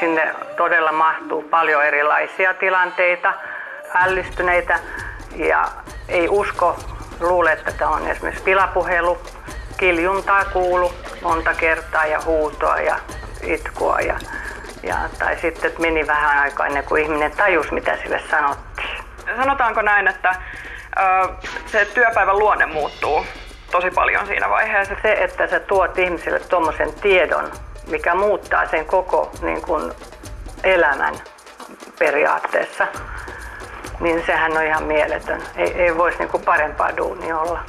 Sinne todella mahtuu paljon erilaisia tilanteita, ällistyneitä ja ei usko, luule, että tämä on esimerkiksi pilapuhelu. Kiljuntaa kuulu monta kertaa ja huutoa ja itkua ja, ja tai sitten että meni vähän aikaa ennen kuin ihminen tajusi, mitä sille sanottiin. Sanotaanko näin, että ö, se työpäivän luonne muuttuu tosi paljon siinä vaiheessa? Se, että sä tuot ihmisille tuommoisen tiedon, mikä muuttaa sen koko niin kuin, elämän periaatteessa, niin sehän on ihan mieletön. Ei, ei voisi niin kuin parempaa duunia olla.